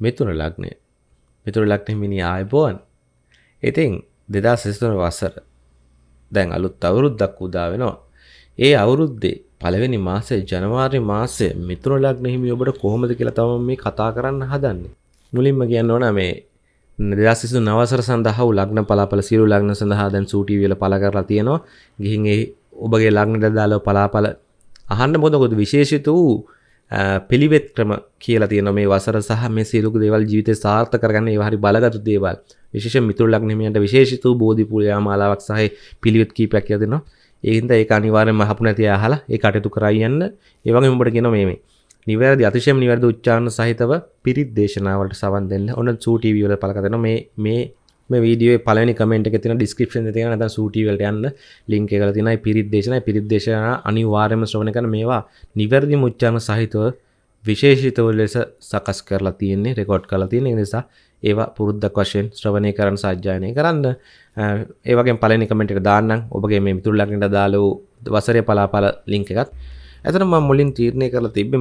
මිතුන ලග්නය. මිතුර ලක්න මිනි ආයබෝන් ඉතින් දෙදා සිස්තුන වසර දැන් අලුත් අවුරුද්දක් උදා වෙනවා. ඒ අවුරුද්දේ පළවෙනි මාසේ ජනවාරි මාසේ මිතුර ලග්න හිමි ඔබට කොහොමද කියලා තමයි මේ කතා කරන්න හදන්නේ. මුලින්ම කියන්න ඕන මේ දෙදස් සිසු නවසර සඳහා ලග්න පලාපල සිරු ලග්න සඳහා දැන් සූටි වල පල කරලා තියෙනවා. ගිහින් ඒ ඔබගේ ලග්නට දාලා පලාපල අහන්න මොදකොද විශේෂිත වූ පිළිවෙත් ක්‍රම කියලා තියෙන මේ වසර සහ මේ සියලු දේවල් ජීවිතේ සාර්ථක කරගන්න ඒවා හරි බලගත් දේවල්. විශේෂ මිතුරු ලග්න හිමියන්ට විශේෂිත වූ බෝධි පූජා මාලාවක් සහ පිළිවෙත් කීපයක් කියලා දෙනවා. ඒ හින්දා ඒක අනිවාර්යෙන්ම අහපු නැති අහලා ඒ කටයුතු කරා යන්න. ඒ වගේම උඹට කියනවා මේ මේ. නිවැරදි අතිශයම නිවැරදි උච්චාරණ සහිතව පිරිත් දේශනාවලට සවන් දෙන්න. ඔන්න සූ ටීවී වල පළ කරනවා මේ මේ මේ වීඩියෝ පළවෙනි කමෙන්ට් එකේ තියෙන ඩිස්ක්‍රිප්ෂන් එකේ තියෙන නැත්නම් සූ ටීවී වලට යන්න ලින්ක් එකල තියෙනයි පිරිත් දේශනා පිරිත් දේශනා අනිවාර්යයෙන්ම ශ්‍රවණය කරන මේවා නිවැරදි උච්චාරණ සහිතව විශේෂිතව ලෙස සකස් කරලා තියෙන්නේ රෙකෝඩ් කරලා තියෙන නිසා ඒවා පුරුද්දක් වශයෙන් ශ්‍රවණය කරන්න සාජ්ජායනය කරන්න. ඒ වගේ පළවෙනි කමෙන්ට් එක දාන්නම්. ඔබගේ මේ මිතුරු ලග්නට දාලා වසරේ පලාපල ලින්ක් එකත්. ඇතන ම මුලින් තීරණය කරලා තිබ්බ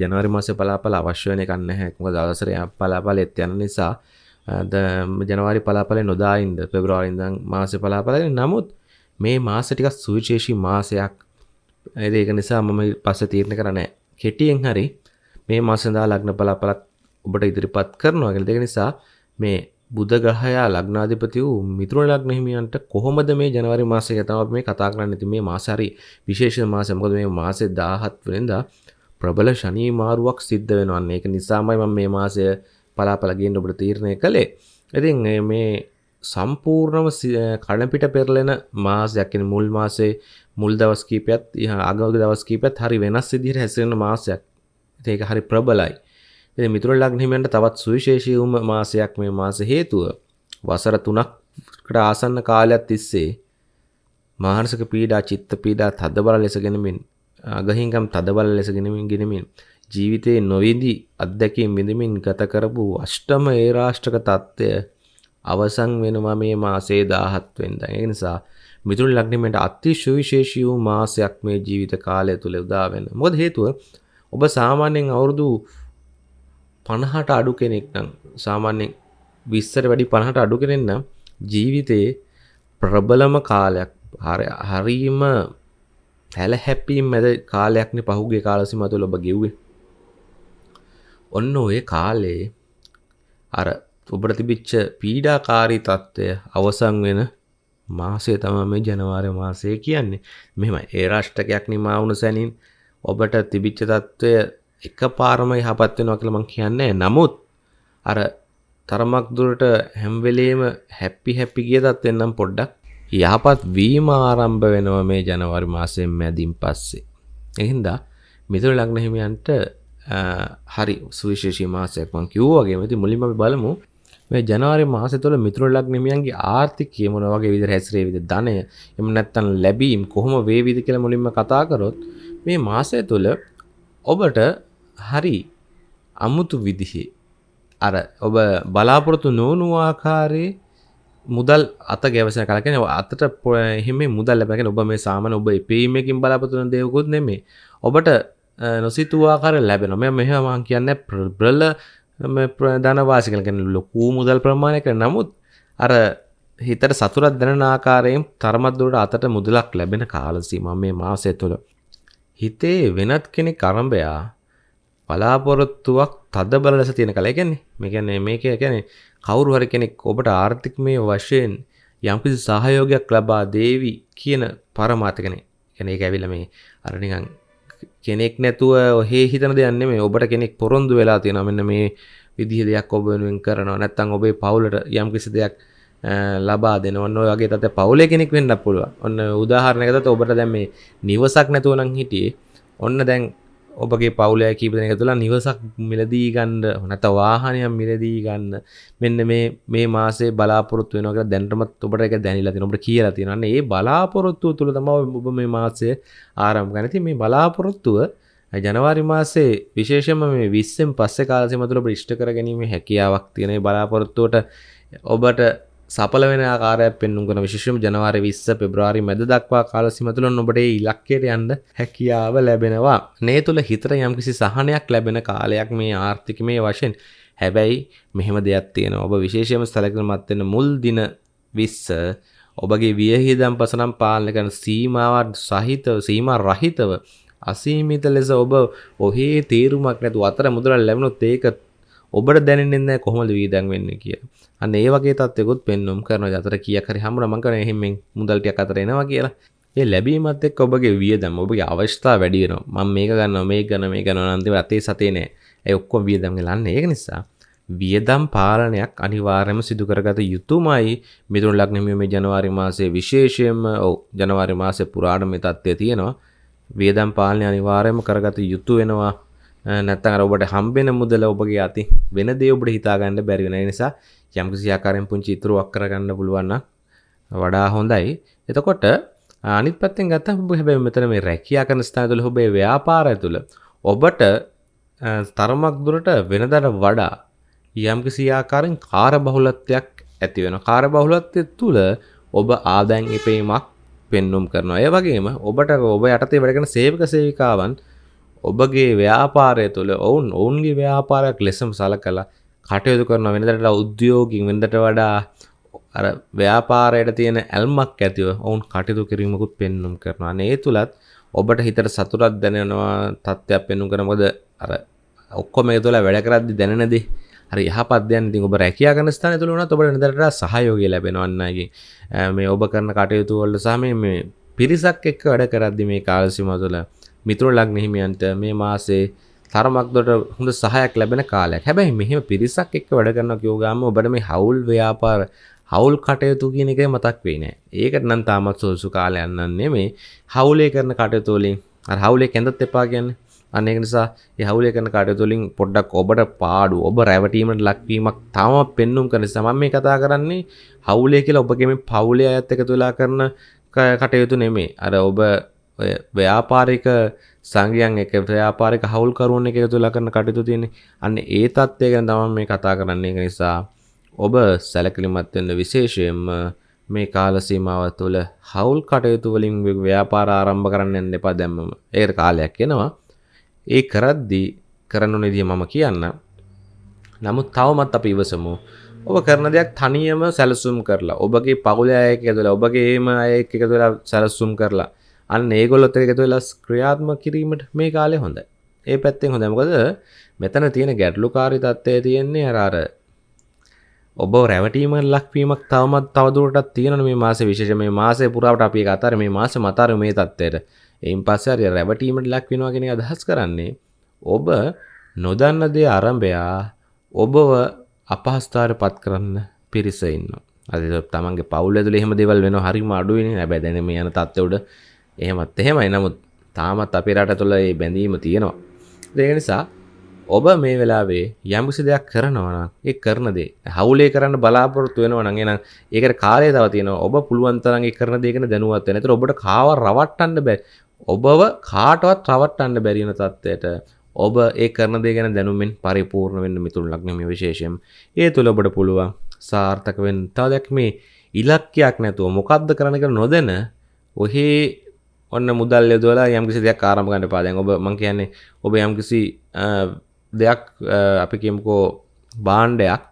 ජනවරි මාසේ පලාපල අවශ්‍ය වෙන එකක් නැහැ. මොකද අවසරය පලාපලෙත් යන නිසා ජනවාරි පලාපලේ නොදායින්ද? පෙබ්‍රවාරි ඉඳන් මාසේ පලාපලේ නමුත් මේ මාස ටිකක් සුවිශේෂී මාසයක්. ඒක නිසා මම පස්සේ තීරණය කරන්නේ කෙටියෙන් හරි මේ මාසඳා ලග්න බලාපලක් ඔබට ඉදිරිපත් කරනවා කියලා. දෙක නිසා මේ බුධ ග්‍රහයා ලග්නාධිපති වූ මිතුරු ලග්න හිමියන්ට කොහොමද මේ ජනවාරි මාසයේ තමයි අපි මේ කතා කරන්න. ඉතින් මේ මාස හරි විශේෂ මාසයක්. මොකද මේ මාසේ 17 වෙනිදා ප්‍රබල ශනී මාරුවක් සිද්ධ වෙනවා. ඒක නිසාමයි මම මේ මාසය පලාපල ගේන්න ඔබට තීරණය කළේ ඉතින් මේ සම්පූර්ණම කඩපිට පෙරලෙන මාසයක් මුල් මාසේ මුල් දවස් කීපයත් අගවග දවස් කීපත් හරි වෙනස් විදිහට හැසිරෙන මාසයක් ඒක හරි ප්‍රබලයි. එ මිතුර ලග්නහිමෙන්ට තවත් සුවිශේෂීවම මාසයක් මේ මාස හේතුව වසර තුනක්කට ආසන්න කාලයක් තිස්සේ මානසක පීඩා චිත්ත පීඩා තදබල ලෙසගෙනමින් අගහිංකම් තදබල ලෙසගෙනමින් ගෙනමින් ජීවිතයේ නොවිදි අත්දැකීම් විඳමින් ගත කරපු අෂ්ටම ඒ රාෂ්ට්‍රක තත්ත්වය අවසන් වෙනවා මේ මාසේ දාහත්වෙන්ද ඒ නිසා මිතුරු ලග්නමට අති සුවිශේෂී වූ මාසයක් මේ ජීවිත කාලය තුළ උදාවෙන මොද හේතුව? ඔබ සාමාන්‍යයෙන් අවුරුදු පණහට අඩු කෙනෙක් නම් සාමාන්‍යෙන් විස්සර වැඩි පණහට අඩු කෙනෙන්න ජීවිතයේ ප්‍රබලම කාලයක් හරීම හැල හැපීම් මැද කාලයක්න පහුගේ කාලසිම තුළ ඔබ ගෙව්වේ. ඔන්න ඔය කාලේ අර ඔබට තිබිච්ච පීඩාකාරී තත්ත්වය අවසන් වෙන මාසය තම මේ ජනවාරය මාසය කියන්නේ. මෙම ඒ රාෂ්ටකයක් නිමාවුණු සැනින් ඔබට තිබිච්ච තත්ත්වය එක පාරම යහපත් වෙනවා කියලා මං කියන්නේ නමුත් අර තරමක් දුරට හැම්වෙලේම හැපි හැපි ගිය තත්ත්වෙන් නම් පොඩ්ඩක් යහපත් වීම ආරම්භ වෙනවා මේ ජනවාරි මාසයෙන් මැදින් පස්සේ. එහින්දා මිතුරු ලග්න හිමියන්ට හරි සුවිශේෂී මාසයක් මං කිව්වා වගේම. ඉතින් මුලින්ම අපි බලමු මේ ජනවාරි මාසය තුළ මිතුරු ලග්න හිමියන්ගේ ආර්ථිකය මොන වගේ විදිහට හැසිරෙවිද ධනය එහෙම නැත්නම් ලැබීම් කොහොම වේවිද කියලා මුලින්ම කතා කරොත් මේ මාසය තුළ ඔබට හරි අමුතු විදිහේ අර ඔබ බලාපොරොත්තු නොවනු ආකාරයේ මුදල් අත ගැවසන කලකෙන අතට එහෙම මුදල් ලැබගෙන ඔබ මේ සාමන ඔබ පීමකින් බලාපොතුන දෙයකුත් නෙමේ ඔබට නොසිතුවාකාර ලැබෙන මෙ මෙහමන් කියන්න ප්‍රබ්‍රල ධනවාසිකලගෙන ලොකූ මුදල් ප්‍රමාණය කර නමුත් අර හිතට සතුරත් දැන ආකාරයෙන් තරමත්දුරට අතට මුදලක් ලැබෙන කාලසීම මේ මාසය තුළ. හිතේ වෙනත් කෙනෙක් කරම්භයා බලාපොරොත්තුවක් තද බල ලෙස තියෙන කල. ගැන්නේ මේකැන්නේ මේක ගැන කවුරු හරි කෙනෙක් ඔබට ආර්ථික මේ වශයෙන් යම්කිසි සහයෝගයක් ලබා දේවි කියන පරමාතකන ගැන එක ඇවිල මේ අරනිකං කෙනෙක් නැතුව ඔහේ හිතන දෙයන්න මේ ඔබට කෙනෙක් පොරොන්දු වෙලා තියෙන මෙන්න මේ විදිහ දෙයක් ඔබ වෙනුවෙන් කරනවා. නැත්තං ඔබේ පවුලට යම්කිසි දෙයක් ලබා දෙන ඔන්න ඔයගේ තත පවුලේ කෙනෙක් වෙන්න පුළුව ඔන්න උදාහරණයකත ඔබට දැම් මේ නිවසක් නැතුවනං හිටියේ. ඔන්න දැන් ඔබගේ පවුලය කීපන එක තුළ නිවසක් මිලදී ගන්න නැත වාහනයක් මිලදී ගන්න. මෙන්න මේ මේ මාසේ බලාපොරොත්තු වෙනක දැන්ටමත් ඔබට එක දැනිලා තින ඔබට කියලා තියෙනන්න ඒ බලාපොරොත්තුව තුළ තම ඔබ මේ මාසය ආරම් ගනති මේ බලාපොරොත්තුව ජනවාරි මාසේ විශේෂම මේ විස්සෙන් පස්සේ කාලසෙම තුළ ප්‍රිෂ්ට කර ගැනීම හැකියාවක් තියෙන බලාපොරොත්තුවට ඔබට සපල වෙන ආකාරයක් පෙන්නුම් කන විශේෂම ජනවාරි විස්ස පෙබ්‍රවාරි මැද දක්වා කාලසිමතුළ ඔබට ඉලක්කයට යන්න හැකියාව ලැබෙනවා. නේ තුළ හිතර යම්කිසි සහනයක් ලැබෙන කාලයක් මේ ආර්ථික මේ වශයෙන්. හැබැයි මෙහෙම දෙයක් තියෙන ඔබ විශේෂයම සැලකිලිමත් වෙන්න මුල් දින 20 ඔබගේ වියහිදම් පසනම් පාලනය කරන සීමාවත් සහිතව සීමා රහිතව අසීමිත ලෙස ඔබ ඔහේ තේරුමක් නැතු අතර මුදල ලැබුණොත් ඒක ඔබට දැනෙන්නේ නැහැ කොහොමද වීදම් වෙන්නේ කියලා. අන්න ඒ වගේ තත්ත්වයකුත් පෙන්වුම් කරනවා. අතර කීයක් හරි හම්බුනා මං කරන්නේ එහෙම මුදල් ටිකක් අතර එනවා කියලා. ඒ ලැබීමත් එක්ක ඔබගේ වියදම් ඔබගේ අවශ්‍යතාව වැඩි වෙනවා. මම මේක ගන්නවා මේක ගන්නවා මේක ගන්නවා අන්තිම අතේ සතේ නෑ. ඒ ඔක්කොම වියදම් ගලන්නේ. ඒක නිසා වියදම් පාලනයක් අනිවාර්යයෙන්ම සිදු කරගත යුතුමයි. මිදුණු ලග්නෙ මේ ජනවාරි මාසයේ විශේෂයෙන්ම ඔව් ජනවාරි මාසයේ පුරාණ මේ තත්ත්වය තියෙනවා. වියදම් පාලනය අනිවාර්යයෙන්ම කරගත යුතු වෙනවා. නැත්තම් අර ඔබට හම්බෙන මුදල ඔබගේ අතින් වෙන දේ ඔබට හිතා ගන්න බැරි වෙන නිසා යම්කිසි ආකාරයෙන් පුංචි ඉතුරුවක් කරගන්න පුළුවන් නම් වඩා හොඳයි. එතකොට අනිත් පැත්තෙන් ගත්තම ඔබ හැබැයි මෙතන මේ රැකියා කරන ස්ථාන තුළ ඔබේ ව්‍යාපාරය තුළ ඔබට තරමක් දුරට වෙනදට වඩා යම්කිසි ආකාරයෙන් කාර්යබහුලත්වයක් ඇති වෙනවා. කාර්යබහුලත්වය තුළ ඔබ ආදායම් ඉපීමක් පෙන්눔 කරනවා. ඒ වගේම ඔබට ඔබ යටතේ වැඩ කරන සේවක සේවිකාවන් ඔබගේ ව්‍යාපාරය තුළ ඔවුන් ඔවුන්ගේ ව්‍යාපාරයක් ලෙසම සලකලා කටයුතු කරන වෙනදට උද්‍යෝගින් වෙනදට වඩා අර ව්‍යාපාරයට තියෙන ඇල්මක් ඇතිව ඔවුන් කටයුතු කිරීමකුත් පෙන්නුම් කරනවා. ඒ තුළත් ඔබට හිතට සතුරත් දැනෙනවා තත්ත්වයක් පෙන්නුම් කරමොද අර ඔක්කොම ඒ තුළ වැඩ කරද්දි දැනෙනදේ හරි යහපත් දෙයක්. ඉතින් ඔබ රැකියා කරන ස්ථානය තුළ වුණත් ඔබට නිතරට සහයෝගය ලැබෙනවා අන්නයිගේ මේ ඔබ කරන කටයුතු වලට සහ මේ පිරිසක් එක්ක වැඩ කරද්දි මේ කාල සීමාව තුළ මිතුරු ලග්න හිමියන්ට මේ මාසේ තරමක් දුරට හොඳ සහයක් ලැබෙන කාලයක්. හැබැයි මෙහෙම පිරිසක් එක්ක වැඩ කරනවා කියෝගාම ඔබට මේ හවුල් ව්‍යාපාර හවුල් කටයුතු කියන එක මතක් වෙයි නෑ. ඒකට නම් තාමත් සෝසු කාලයක් නන් නෙමෙයි. හවුලේ කරන කටයුතු වලින් අර හවුලේ කැඳත් එපා කියන්නේ. අන්න ඒක නිසා මේ හවුලේ කරන කටයුතු වලින් පොඩ්ඩක් ඔබට පාඩු ඔබ රැවටීමට ලක්වීමක් තාම පෙන්눔 කරන නිසා මම මේ කතා කරන්නේ හවුලේ කියලා ඔබගේ මේ පවුලේ අයත් එකතු වෙලා කරන කටයුතු නෙමෙයි. අර ඔබ ඔය ව්‍යාපාරික සංගයන් එක ව්‍යාපාරික හවුල්කරුවන් එක එකතු වෙලා කරන කටයුතු තියෙන්නේ. අන්න ඒ தත්ත්වය ගැන තමයි මේ කතා කරන්නේ. ඒක නිසා ඔබ සැලකිලිමත් වෙන්න විශේෂයෙන්ම මේ කාල සීමාව තුළ හවුල් කටයුතු වලින් ව්‍යාපාර ආරම්භ කරන්න යන්න එපා දැම්මම. ඒකට කාලයක් එනවා. ඒ කරද්දී කරන්න ඕන විදිය මම කියන්න. නමුත් තවමත් අපි ඉවසමු. ඔබ කරන දෙයක් තනියම සැලසුම් කරලා ඔබගේ පවුලේ අය එක්ක එකතු වෙලා ඔබගේම අය එක්ක එකතු වෙලා සැලසුම් කරලා අන්න ඒගොල්ලොත් එක්ක එකතු වෙලා ක්‍රියාත්මක කිරීමට මේ කාලේ හොඳයි. ඒ පැත්තෙන් හොඳයි. මොකද මෙතන තියෙන ගැටලුකාරී තත්ත්වය තියෙන්නේ අර අර ඔබ රැවටීම ලක්වීමක් තවමත් තවදුරටත් තියෙන මේ මාස විශේෂ මේ මාසය පුරාවට අපි අතර මේ මාස මතර මේ තත්ත්වයට එයින් පස්සේ හරි රැවටීමට ලක්වෙනවා කියන අදහස් කරන්නේ ඔබ නොදන්න දේ ආරම්භයා ඔබව අපහස්ථාර පත් කරන්න පිරිස ඉන්නවා. අද තමන්ගේ පවුල ඇතුළේ එහෙම දේවල් වෙනවා හරිම අඩුයිනේ. හැබැයි දැන් මේ යන තත්ත්වය උඩ එහෙමත් එහෙමයි. නමුත් තාමත් අපේ රට තුළ මේ බැඳීම තියෙනවා. ඒක නිසා ඔබ මේ වෙලාවේ යම්කිසි දෙයක් කරනවා නම් ඒ කරන දේ හවුලේ කරන්න බලාපොරොත්තු වෙනවා නම් එහෙනම් ඒකට කාලය තව තියෙනවා. ඔබ පුළුවන් තරම් ඒ කරන දේ ගැන දැනුවත් වෙන්න. ඒතර ඔබට කාව රවට්ටන්න බෑ. ඔබව කාටවත් රවට්ටන්න බැරි වෙන තත්ත්වයට ඔබ ඒ කරන දේ ගැන දැනුමින් පරිපූර්ණ වෙන්න මිතුරු ලග්න මේ විශේෂයෙන්. ඒ තුල ඔබට පුළුවන් සාර්ථක වෙන්න. තව දෙයක් මේ ඉලක්කයක් නැතුව මොකද්ද කරන්න කියලා නොදැන ඔහේ ඔන්න මුදල් යොදවලා යම්කිසි දෙයක් ආරම්භ කරන්න එපා. දැන් ඔබ මං කියන්නේ ඔබ යම්කිසි දෙයක් අපි කියමුකෝ බාණ්ඩයක්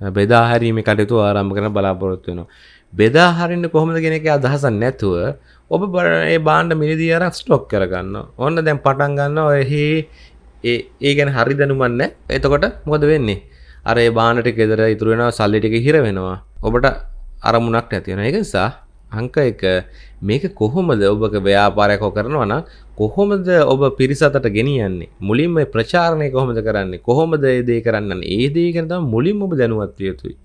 බෙදා හැරීමේ කටයුතු ආරම්භ කරන බලාපොරොත්තු වෙනවා. බෙදා හරින්න කොහොමද කියන එක අදහසක් නැතුව ඔබ ඒ බාණ්ඩ මිලදී අරන් ස්ටොක් කරගන්න. ඔන්න දැන් පටන් ගන්නවා එහි ඒ ඒ ගැන හරි දැනුමක් නැහැ. එතකොට මොකද වෙන්නේ? අර ඒ බාණ්ඩ ටික ගෙදර ඉතුරු වෙනවා සල්ලි ටික හිර වෙනවා. ඔබට අරමුණක් නැති වෙනවා. ඒක නිසා අංක එක මේක කොහොමද ඔබක ව්‍යාපාරයක් කරනවා නම් කොහොමද ඔබ පිරිසතට ගෙනියන්නේ මුලින්ම ප්‍රචාරණය කොහොමද කරන්නේ කොහොමද ඒ දේ කරන්න ඒ දේ ගැන තමයි මුලින්ම ඔබ දැනුවත් විය යුතුයි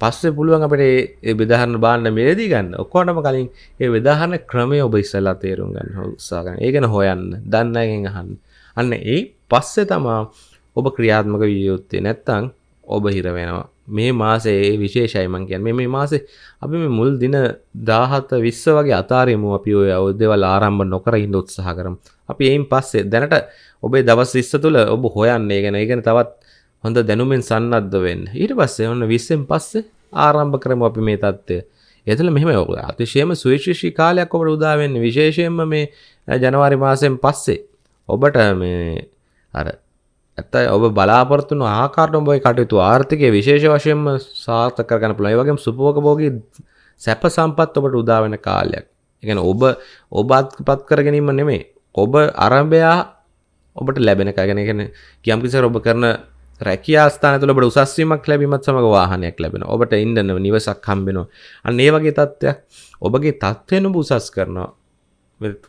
පස්සේ පුළුවන් අපිට ඒ බෙදාහරණ බාන්න මිලදී ගන්න ඔක්කොටම කලින් ඒ බෙදාහරණ ක්‍රමය ඔබ ඉස්සෙල්ලා තේරුම් ගන්න උත්සාහ ගන්න. ඒ ගැන හොයන්න, දන්න අයගෙන් අහන්න. අන්න ඒ පස්සේ තමයි ඔබ ක්‍රියාත්මක විය යුත්තේ. නැත්තම් ඔබ හිර වෙනවා. මේ මාසේ විශේෂයි මං කියන්නේ මේ මාසේ අපි මේ මුල් දින 17 20 වගේ අතාරියමු අපි ඔය අවුදේවල් ආරම්භ නොකර ඉන්න උත්සාහ කරමු. අපි එයින් පස්සේ දැනට ඔබේ දවස් 20 තුල ඔබ හොයන්නේ ගැන ඒ ගැන තවත් හොඳ දැනුමින් සන්නද්ධ වෙන්න. ඊට පස්සේ ඔන්න 20න් පස්සේ ආරම්භ කරමු අපි මේ தත්ත්වය. එතන මෙහෙම අතිශයම සුවිශේෂී කාලයක් ඔබට උදා වෙන්නේ විශේෂයෙන්ම මේ ජනවාරි මාසයෙන් පස්සේ ඔබට මේ අර ඇත්තයි ඔබ බලාපොරත්තුන ආකාරට ඔබයි කටයුතු ආර්ථිකය විශේෂ වශයෙන්ම සාර්ථක කරගන්න පුළුවන්. ඒ වගේම සුභෝගභෝගී සැප සම්පත් ඔබට උදා වෙන කාලයක්. ඒ කියන්නේ ඔබ ඔබත්පත් කර ගැනීම නෙමෙයි. ඔබ අරඹයා ඔබට ලැබෙන කාගෙන කියන්නේ කියම් කිසර ඔබ කරන රැකියා ස්ථාන තුළ ඔබට උසස් වීමක් ලැබීමත් සමග වාහනයක් ලැබෙනවා. ඔබට ඉන්න නිවසක් හම්බෙනවා. අන්න ඒ වගේ තත්ත්වයක් ඔබගේ තත්ත්වයෙන් ඔබ උසස් කරනවා.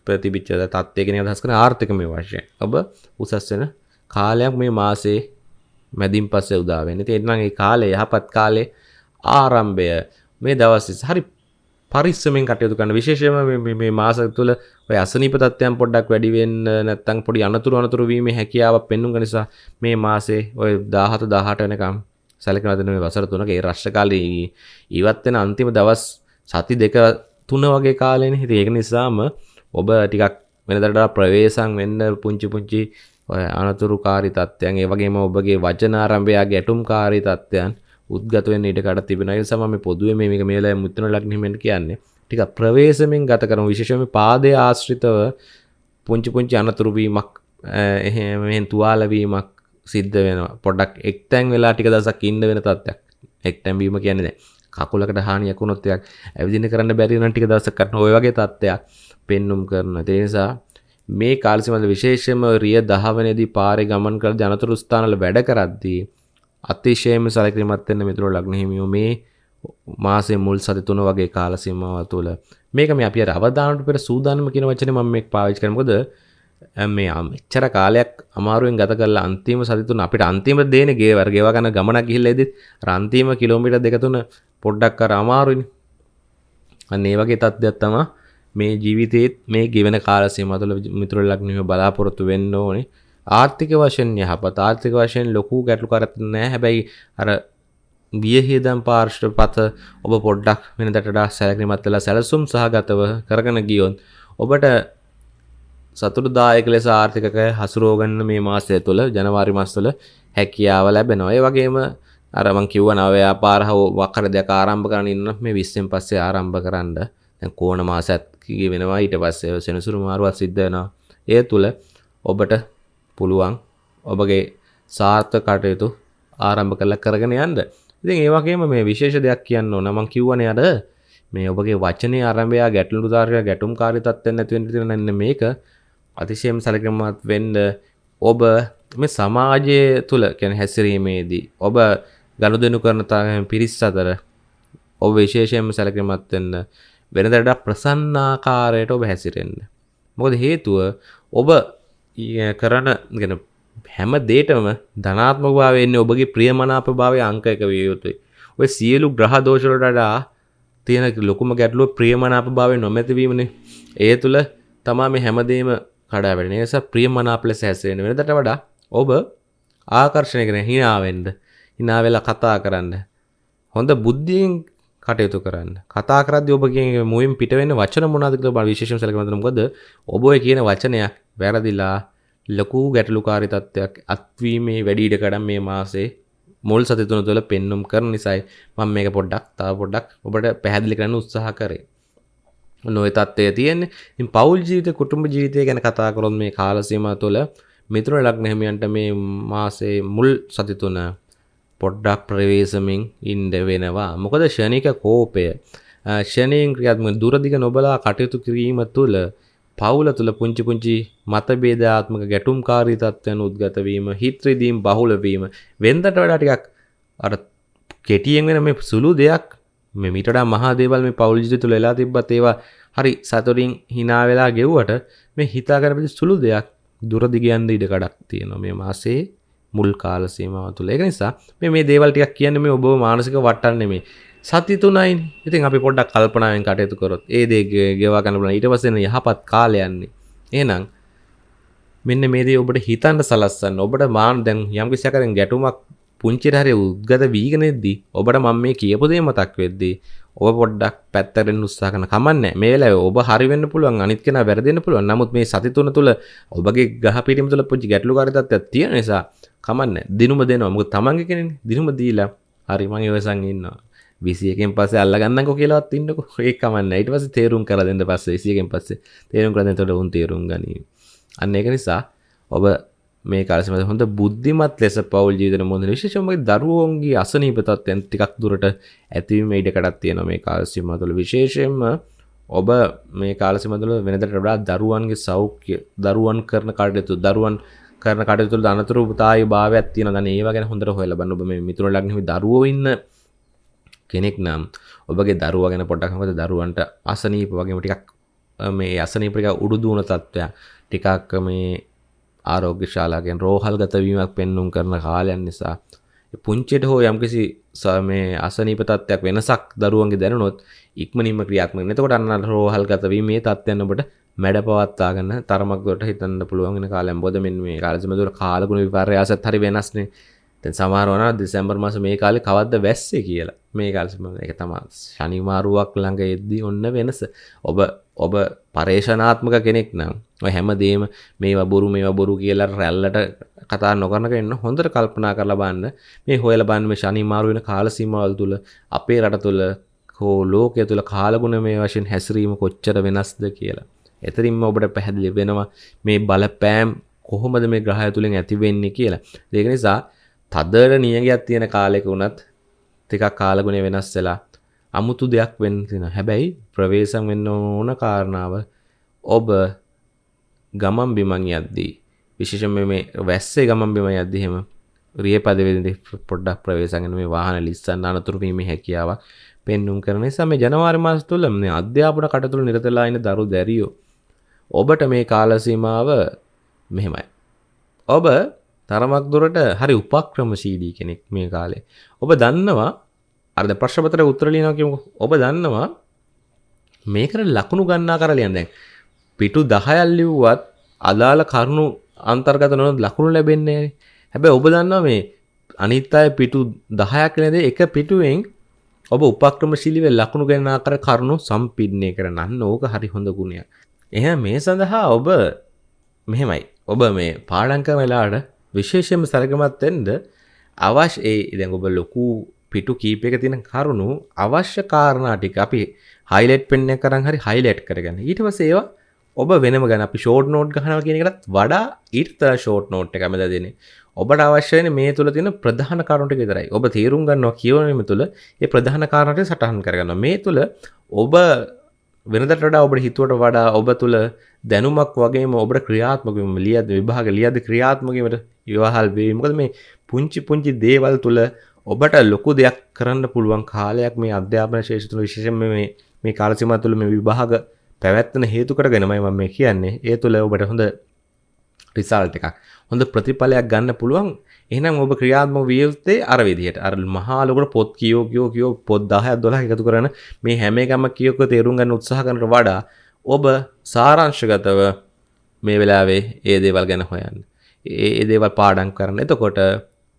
ප්‍රතිබිච්ඡ තත්ත්වයකින් අදහස් කරන ආර්ථිකමය වශයෙන් ඔබ උසස් වෙන කාලයක් මේ මාසේ මැදින් පස්සේ උදා වෙන්නේ. ඉතින් ඒ කාලේ යහපත් කාලේ ආරම්භය මේ දවස් හරි පරිස්සමෙන් කටයුතු කරන්න විශේෂයෙන්ම මේ මාස තුළ ඔය අසනීප තත්ත්වයන් පොඩ්ඩක් වැඩි වෙන්න නැත්නම් පොඩි අනතුරු අනතුරු වීමේ හැකියාවක් පෙන්වුන නිසා මේ මාසේ ඔය 17 18 වෙනකම් සැලකෙන දෙන මේ වසර තුනක ඒ රශ්‍ය කාලේ ඉවත් වෙන අන්තිම දවස් සති දෙක තුන වගේ කාලෙනේ. ඉතින් ඒක නිසාම ඔබ ටිකක් වෙනදට ප්‍රවේශම් වෙන්න පුංචි පුංචි ඔය අනතුරුකාරී තත්ත්වයන් ඒ වගේම ඔබගේ වචන ආරම්භයගේ ඇටුම්කාරී තත්ත්වයන් උද්ගත වෙන්න ඉඩ කඩ තිබෙනවා. ඒ නිසා මම පොදුවේ මේ මේක මේලා මුත්‍රණ ලග්න හිමෙන් කියන්නේ. ටිකක් ප්‍රවේශමෙන් ගත කරමු. විශේෂයෙන්ම පාදයේ ආශ්‍රිතව පුංචි පුංචි අනතුරු වීමක් එහෙම මෙහෙන් තුවාල වීමක් සිද්ධ වෙනවා. පොඩ්ඩක් එක්තැන් වෙලා ටික දවසක් ඉන්න වෙන තත්ත්වයක්. එක්තැන් වීම කියන්නේ දැන් කකුලකට හානියක් වුණොත් එකක් ඇවිදින්න කරන්න බැරි නම් ටික දවසක් ගන්න ඔය වගේ තත්ත්වයක් පෙන්눔 කරනවා. ඒ නිසා මේ කාලසිමල විශේෂයෙන්ම රිය 10 වෙනිදී පාරේ ගමන් කළ ජනතුරු ස්ථානවල වැඩ කරද්දී අතිශයම සැලකිලිමත් වෙන්න මිතුරෝ ලග්න හිමියෝ මේ මාසේ මුල් සති තුන වගේ කාල සීමාව තුළ. මේක මේ අපි අර අවදානට පෙර සූදානම කියන වචනේ මම මේක පාවිච්චි කරන්නේ. මොකද මේ මෙච්චර කාලයක් අමාරුවෙන් ගත කරලා අන්තිම සති තුන අපිට අන්තිම දේනේ ගේ වර්ග ඒවා ගන්න ගමනක් ගිහිල්ලා ඉදිත් අර අන්තිම කිලෝමීටර් දෙක තුන පොඩ්ඩක් අර අමාරුයිනේ. අන්න ඒ වගේ තත්ත්වයක් තමයි මේ ජීවිතේත් මේ ගෙවෙන කාල සීමාව තුළ මිතුරු ලග්නිය බලාපොරොත්තු වෙන්න ඕනේ ආර්ථික වශයෙන් යහපත් ආර්ථික වශයෙන් ලොකු ගැටලු කරත් නෑ හැබැයි අර වියහිදම් පාර්ශ්ව පත ඔබ පොඩ්ඩක් වෙනදටඩා සැලකිලිමත් වෙලා සැලසුම් සහගතව කරගෙන ගියොත් ඔබට සතුටුදායක ලෙස ආර්ථිකක හසුරෝගන්න මේ මාසය තුළ ජනවාරි මාස තුළ හැකියාව ලැබෙනවා. ඒ වගේම අර මං කිව්ව නව ව්‍යාපාර හෝ වකර දෙක ආරම්භ කරන්න ඉන්න මේ 20න් පස්සේ ආරම්භ කරන්න. දැන් කෝණ මාසත් කී වෙනවා ඊට පස්සේ සෙනසුරු මාරුවක් සිද්ධ වෙනවා. ඒ තුළ ඔබට පුළුවන් ඔබගේ සාර්ථක කටයුතු ආරම්භ කරලා කරගෙන යන්න. ඉතින් ඒ වගේම මේ විශේෂ දෙයක් කියන්න ඕන මම කිව්වනේ අර මේ ඔබගේ වචනේ ආරම්භය ගැටලුදාරය ගැටුම්කාරී තත්ත්වෙන් නැති වෙන්න තියෙන මේක අතිශයම සැලකිලිමත් වෙන්න ඔබ මේ සමාජය තුල කියන්නේ හැසිරීමේදී ඔබ ගනුදෙනු කරන පිරිස් අතර ඔබ විශේෂයෙන්ම සැලකිලිමත් වෙන්න වෙනදට ප්‍රසන්නාකාරයට ඔබ හැසිරෙන්න. මොකද හේතුව ඔබ කරන ගෙන හැම දේටම ධනාත්මක භාවය එන්නේ ඔබගේ ප්‍රියමනාප භාවය අංක එක විය යුතුයි. ඔය සියලු ග්‍රහ දෝෂ වලට වඩා තියෙන ලොකුම ගැටලුව ප්‍රියමනාප භාවය නොමැතිවීමනේ. ඒ තුල තමා මේ හැමදේම කඩා වැටෙන. ඒ නිසා ප්‍රියමනාප ලෙස හැසිරෙන වෙනදට වඩා ඔබ ආකර්ෂණය කරන hina වෙන්න, hina වෙලා කතා කරන්න. හොඳ බුද්ධියෙන් කටයුතු කරන්න. කතා කරද්දී ඔබගේ මුවින් පිට වෙන වචන මොනවද කියලා බලන්න විශේෂම සැලකන්න මොකද ඔබ ඔය කියන වචනයක් වැරදිලා ලොකු ගැටලුකාරී තත්ත්වයක් අත්වීමේ වැඩි ඉඩ කඩම් මේ මාසේ මුල් සති තුන තුළ පෙන්눔 කරන නිසායි මම මේක පොඩ්ඩක් තව පොඩ්ඩක් ඔබට පැහැදිලි කරන්න උත්සාහ කරේ. නොය තත්ත්වය තියෙන්නේ. ඉතින් පෞල් ජීවිත කුටුම්බ ජීවිතය ගැන කතා කරොත් මේ කාල සීමාව තුළ මිතුරු ලග්න හිමියන්ට මේ මාසේ මුල් සති තුන පොඩ්ඩක් ප්‍රවේශමින් ඉන්න වෙනවා. මොකද ෂණික කෝපය. ෂණයෙන් ක්‍රියාත්මක දුරදිග නොබලා කටයුතු කිරීම තුළ පවුල තුළ පුංචි පුංචි මතභේදාත්මක ගැටුම්කාරී තත්ත්වයන් උද්ගත වීම, හිත් රිදීම් බහුල වීම. වෙනදට වඩා ටිකක් අර කෙටියෙන් වෙන මේ සුළු දෙයක් මේ මීට වඩා මහා දේවල් මේ පවුල් ජීවිතය තුළ වෙලා තිබ්බත් ඒවා හරි සතුටින් hina වෙලා ගෙව්වට මේ හිතාගෙන සුළු දෙයක් දුර දිග යන්න ඉඩ කඩක් තියෙනවා. මේ මාසේ මුල් කාල සීමාව තුළ. ඒක නිසා මේ මේ දේවල් ටිකක් කියන්නේ මේ ඔබව මානසික වටන්න නෙමෙයි. සති තුනයි ඉතින් අපි පොඩ්ඩක් කල්පනාවෙන් කටයුතු කරොත්. ඒ දේ ගෙවා ගන්න පුළුවන්. ඊට පස්සේ යහපත් කාලය යන්නේ එහෙනම් මෙන්න මේ දේ ඔබට හිතන්න සලස්සන්න. ඔබට මාන දැන් යම් කිසි ආකාරයෙන් ගැටුමක් පුංචිට හරි උද්ගත වීගෙන ඉද්දී ඔබට මම මේ කියපු දේ මතක් වෙද්දී ඔබ පොඩ්ඩක් පැත්තටෙන් උත්සාහ කරන කමන්නේ මේ වෙලාවේ ඔබ හරි වෙන්න පුළුවන් අනිත් කෙනා වැරදෙන්න පුළුවන්. නමුත් මේ සති තුන තුල ඔබගේ ගහ පිටිම තුල පුංචි ගැටලුකාරී තත්ත්වයක් තියෙන නිසා කමන්නේ දිනුම දෙනවා. මොකද තමන්ගේ කෙනෙන්නේ දිනුම දීලා හරි මං ඉවසන් ඉන්නවා. විසියකෙන් පස්සේ අල්ලගන්නකො කියලාවත් ඉන්නකො. ඒක කමන්න. ඊට පස්සේ තේරුම් කරලා දෙන්න පස්සේ විසියකෙන් පස්සේ තේරුම් කරලා දෙන්න උන් තේරුම් ගනී අන්න ඒක නිසා ඔබ මේ කාලෙම හොඳ බුද්ධිමත් ලෙස පවුල් ජීවිතන මොහොත විශේෂයෙන්ම දරුවෝන්ගේ අසනීප තත්ත්වයන් ටිකක් දුරට ඇතිවීම ඉඩකඩක් තියෙනවා මේ කාල සීමාව තුළ විශේෂයෙන්ම ඔබ මේ කාල සීමාව තුළ වෙනදට වඩා දරුවන්ගේ සෞඛ්‍ය දරුවන් කරන කටයුතු දරුවන් කරන කටයුතු තුළ අනතුරුතාවී භාවයක් තියෙනවා. දැන් ඒව ගැන හොඳට හොයලා බලන්න. ඔබ මේ මිතුරු ලග්නෙහි දරුවෝ ඉන්න කෙනෙක් නම් ඔබගේ දරුවා ගැන පොඩ්ඩක් මොකද දරුවන්ට අසනීප වගේම ටිකක් මේ අසනීප ටික උඩු දුවන තත්ත්වයක්. ටිකක් මේ ආරෝග්‍ය ශාලාගෙන් රෝහල් ගතවීමක් පෙන්නුම් කරන කාලයන් නිසා පුංචිට හෝ යම්කිසි මේ අසනීප තත්ත්වයක් වෙනසක් දරුවන්ගේ දැනුනොත් ඉක්මනින්ම ක්‍රියාත්මක එතකොට අන්න රෝහල් ගතවීම මේ තත්ත්වයන් ඔබට මැඩ පවත්වාගන්න තරමක් දුරට හිතන්න පුළුවන් වෙන කාලයක්. මොකද මෙන්න මේ කාලෙම දුර කාලගුණ විපර්යාසත් හරි වෙනස්නේ. දැන් සමහර වුණා දෙසැම්බර් මාස මේ කාලේ කවද්ද වැස්සේ කියලා මේ කාලෙම ඒක තමයි ශනිමාරුවක් ළඟ එද්දි ඔන්න වෙනස ඔබ ඔබ පරේෂණාත්මක කෙනෙක් නම් ඔය හැමදේම මේවා බොරු මේවා බොරු කියලා රැල්ලට කතා නොකරන කෙනෙක් හොඳට කල්පනා කරලා බලන්න මේ හොයලා බලන්න මේ ශනිමාරු වෙන කාල සීමාවල් තුල අපේ රට තුල හෝ ලෝකය තුල කාලගුණ මේ වශයෙන් හැසිරීම කොච්චර වෙනස්ද කියලා. එතරින්ම ඔබට පැහැදිලි වෙනවා මේ බලපෑම් කොහොමද මේ ග්‍රහය තුලින් ඇති වෙන්නේ කියලා. ඒක නිසා තදට නියගයක් තියෙන කාලෙක වුණත් ටිකක් කාලගුණය වෙනස් වෙලා අමුතු දෙයක් වෙන්න තියෙන. හැබැයි ප්‍රවේශම් වෙන්න ඕන කාරණාව ඔබ ගමන් බිමන් යද්දී විශේෂයෙන්ම මේ වැස්සේ ගමන් බිම යද්දී එහෙම රිය පදවෙදි පොඩ්ඩක් ප්‍රවේශම් වෙන මේ වාහන ලිස්සන්න අනතුරු වීමේ හැකියාවක් පෙන්නුම් කරන නිසා මේ ජනවාරි මාස තුල මේ අධ්‍යාපන කටයුතු නිරතලා ඉන්න දරු දැරියෝ ඔබට මේ කාල සීමාව මෙහෙමයි. ඔබ තරමක් දුරට හරි උපක්‍රමශීලී කෙනෙක් මේ කාලේ. ඔබ දන්නවා අර දැන් ප්‍රශ්න පත්‍රයේ උත්තර ලියනවා කියමුකෝ. ඔබ දන්නවා මේකට ලකුණු ගන්නා කරලියන් දැන් පිටු 10ක් ලිව්වත් අදාළ කරුණු අන්තර්ගත නොවන ලකුණු ලැබෙන්නේ නැහැ. හැබැයි ඔබ දන්නවා මේ අනිත් අය පිටු 10ක් නේද එක පිටුවෙන් ඔබ උපක්‍රමශීලීව ලකුණු ගන්නා කර කරුණු සම්පින්නය කරන්න ඕක හරි හොඳ ගුණයක්. එහෙනම් මේ සඳහා ඔබ මෙහෙමයි. ඔබ මේ පාඩම් කරන වෙලාවට විශේෂයෙන්ම සරගමත් වෙන්න අවශ්‍ය ඒ දැන් ඔබ ලොකු පිටු කීපයක තියෙන කරුණු අවශ්‍ය කාරණා ටික අපි හයිලයිට් පෙන් එක කරන් හරි හයිලයිට් කරගන්න. ඊට පස්සේ ඒවා ඔබ වෙනම ගන්න අපි ෂෝට් නෝට් ගන්නවා කියන එකටත් වඩා ඊට තර ෂෝට් නෝට් එක මැද දෙන්නේ. ඔබට අවශ්‍ය වෙන්නේ මේ තුල තියෙන ප්‍රධාන කාරණා ටික විතරයි. ඔබ තේරුම් ගන්නවා කියවීම තුල ඒ ප්‍රධාන කාරණා ටික සටහන් කරගන්නවා. මේ තුල ඔබ වෙනදට වඩා ඔබට හිතුවට වඩා ඔබ තුළ දැනුමක් වගේම ඔබට ක්‍රියාත්මකම ලියද විභාග ලියද ක්‍රියාත්මකීමට ඉවහල් වේ. මොකද මේ පුංචි පුංචි දේවල් තුළ ඔබට ලොකු දෙයක් කරන්න පුළුවන් කාලයක් මේ අධ්‍යාපන ශේෂ්ත්‍ර තුළ විශේෂයෙන්ම මේ මේ කාල සීමාව තුළ මේ විභාග පැවැත්වෙන හේතු කරගෙනමයි මම මේ කියන්නේ. ඒ තුළ ඔබට හොඳ රිසල්ට් එකක් හොඳ ප්‍රතිඵලයක් ගන්න පුළුවන් එහෙනම් ඔබ ක්‍රියාත්මක විය යුත්තේ අර විදිහට අර මහා ලොකුට පොත් කියෝ කියෝ කියෝ පොත් 10ක් 12ක් එකතු කරන මේ හැම එකම කියෝක තේරුම් ගන්න උත්සාහ කරනට වඩා ඔබ සාරාංශගතව මේ වෙලාවේ ඒ දේවල් ගැන හොයන්න. ඒ දේවල් පාඩම් කරන්න. එතකොට